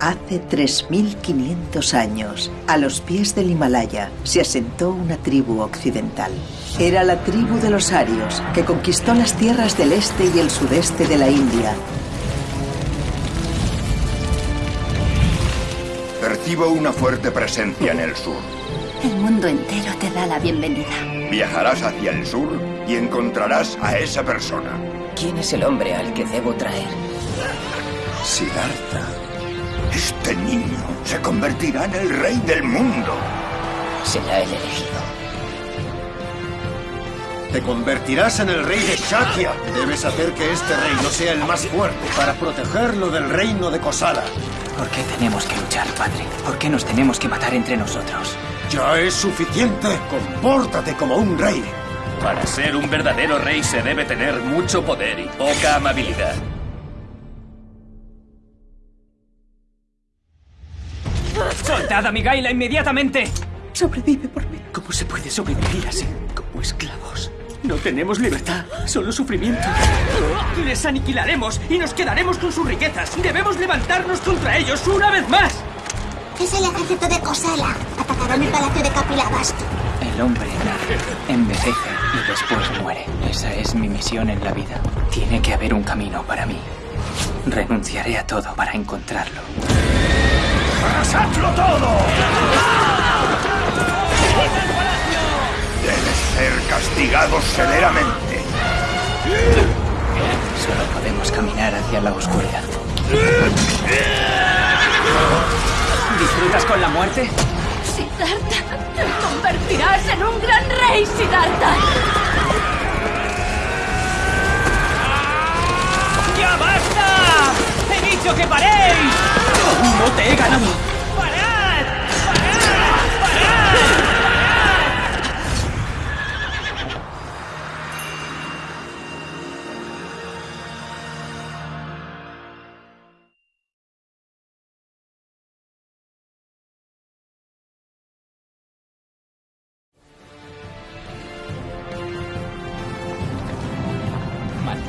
Hace 3.500 años, a los pies del Himalaya, se asentó una tribu occidental. Era la tribu de los arios, que conquistó las tierras del este y el sudeste de la India. Percibo una fuerte presencia en el sur. El mundo entero te da la bienvenida. Viajarás hacia el sur y encontrarás a esa persona. ¿Quién es el hombre al que debo traer? Siddhartha. Este niño se convertirá en el rey del mundo. Será el elegido. Te convertirás en el rey de Shakya. Debes hacer que este reino sea el más fuerte para protegerlo del reino de Kosala. ¿Por qué tenemos que luchar, padre? ¿Por qué nos tenemos que matar entre nosotros? Ya es suficiente. Compórtate como un rey. Para ser un verdadero rey se debe tener mucho poder y poca amabilidad. ¡Soltad a Migaila inmediatamente! Sobrevive por mí. ¿Cómo se puede sobrevivir así, como esclavos? No tenemos libertad, solo sufrimiento. Les aniquilaremos y nos quedaremos con sus riquezas. Debemos levantarnos contra ellos una vez más. Es el ejército de Kosala. Atacaron el palacio de Kapilavastu. El hombre nace, envejece y después muere. Esa es mi misión en la vida. Tiene que haber un camino para mí. Renunciaré a todo para encontrarlo. ¡Arrasadlo todo! Debes ser castigado severamente. Solo podemos caminar hacia la oscuridad. ¿Disfrutas con la muerte? Siddhartha, te convertirás en un gran rey, Siddhartha.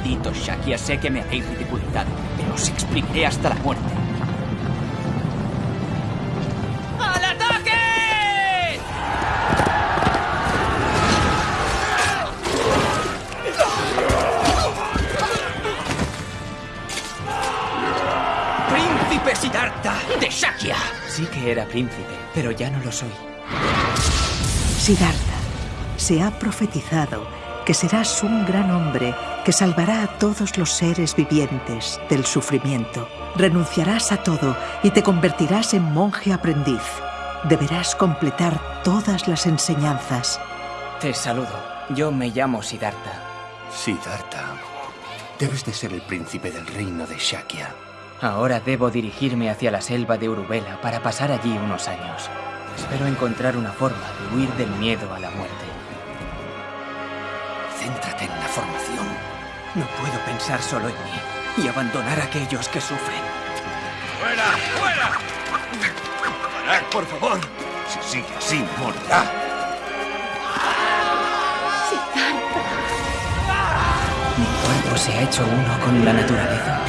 Maldito Shakia, sé que me habéis ridiculizado, pero os explicaré hasta la muerte. ¡Al ataque! ¡Príncipe Siddhartha de Shakya! Sí que era príncipe, pero ya no lo soy. Siddhartha, se ha profetizado que serás un gran hombre que salvará a todos los seres vivientes del sufrimiento. Renunciarás a todo y te convertirás en monje aprendiz. Deberás completar todas las enseñanzas. Te saludo. Yo me llamo Siddhartha. Siddhartha, debes de ser el príncipe del reino de Shakya. Ahora debo dirigirme hacia la selva de Urubela para pasar allí unos años. Espero encontrar una forma de huir del miedo a la muerte. No puedo pensar solo en mí y abandonar a aquellos que sufren. ¡Fuera! ¡Fuera! ¡Parad, por favor! Si sigue así, morirá. Mi cuerpo se ha hecho uno con la naturaleza.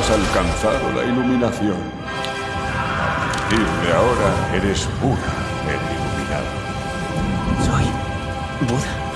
Has alcanzado la iluminación. A partir de ahora eres Buda, el iluminado. Soy Buda.